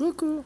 Coucou.